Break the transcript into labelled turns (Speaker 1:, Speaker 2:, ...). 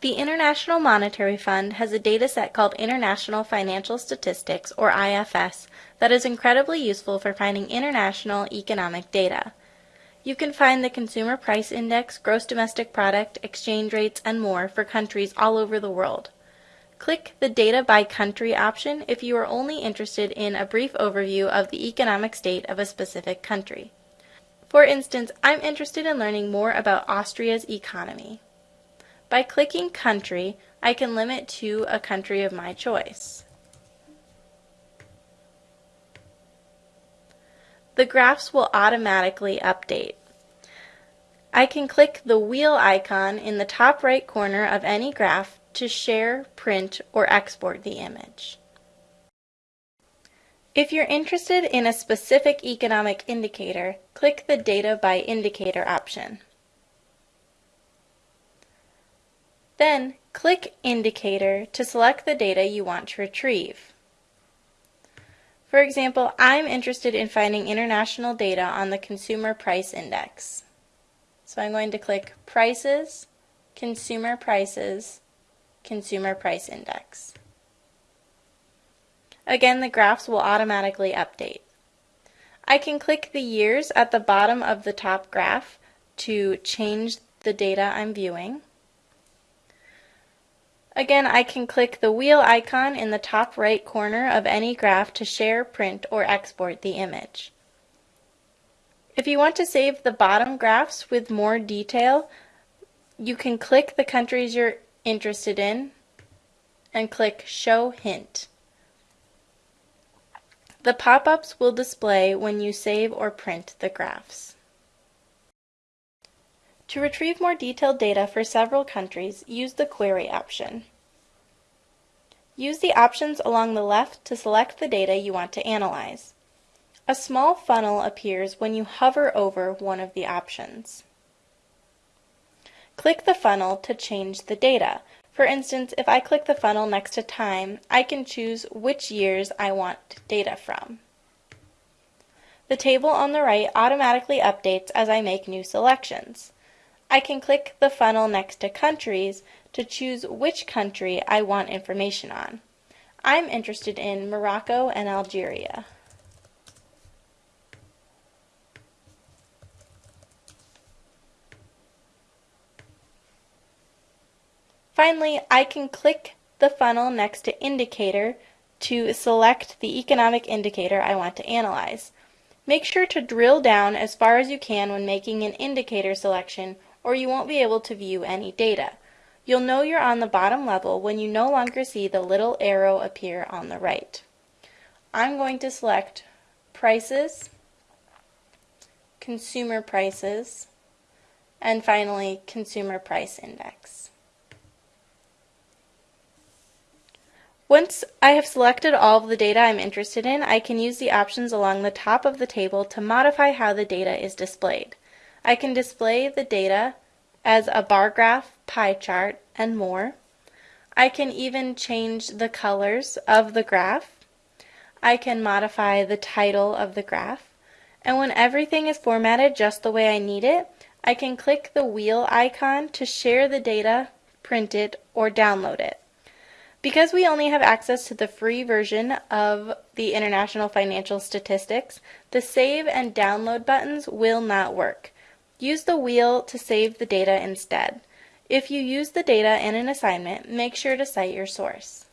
Speaker 1: The International Monetary Fund has a data set called International Financial Statistics, or IFS, that is incredibly useful for finding international economic data. You can find the Consumer Price Index, Gross Domestic Product, exchange rates, and more for countries all over the world. Click the Data by Country option if you are only interested in a brief overview of the economic state of a specific country. For instance, I'm interested in learning more about Austria's economy. By clicking Country, I can limit to a country of my choice. The graphs will automatically update. I can click the wheel icon in the top right corner of any graph to share, print, or export the image. If you're interested in a specific economic indicator, click the Data by Indicator option. Then click Indicator to select the data you want to retrieve. For example, I'm interested in finding international data on the Consumer Price Index. So I'm going to click Prices, Consumer Prices, Consumer Price Index. Again, the graphs will automatically update. I can click the years at the bottom of the top graph to change the data I'm viewing. Again, I can click the wheel icon in the top right corner of any graph to share, print, or export the image. If you want to save the bottom graphs with more detail, you can click the countries you're interested in and click Show Hint. The pop-ups will display when you save or print the graphs. To retrieve more detailed data for several countries, use the Query option. Use the options along the left to select the data you want to analyze. A small funnel appears when you hover over one of the options. Click the funnel to change the data. For instance, if I click the funnel next to time, I can choose which years I want data from. The table on the right automatically updates as I make new selections. I can click the funnel next to countries to choose which country I want information on. I'm interested in Morocco and Algeria. Finally, I can click the funnel next to Indicator to select the economic indicator I want to analyze. Make sure to drill down as far as you can when making an indicator selection or you won't be able to view any data. You'll know you're on the bottom level when you no longer see the little arrow appear on the right. I'm going to select Prices, Consumer Prices, and finally Consumer Price Index. Once I have selected all of the data I'm interested in, I can use the options along the top of the table to modify how the data is displayed. I can display the data as a bar graph, pie chart, and more. I can even change the colors of the graph. I can modify the title of the graph. And when everything is formatted just the way I need it, I can click the wheel icon to share the data, print it, or download it. Because we only have access to the free version of the International Financial Statistics, the save and download buttons will not work. Use the wheel to save the data instead. If you use the data in an assignment, make sure to cite your source.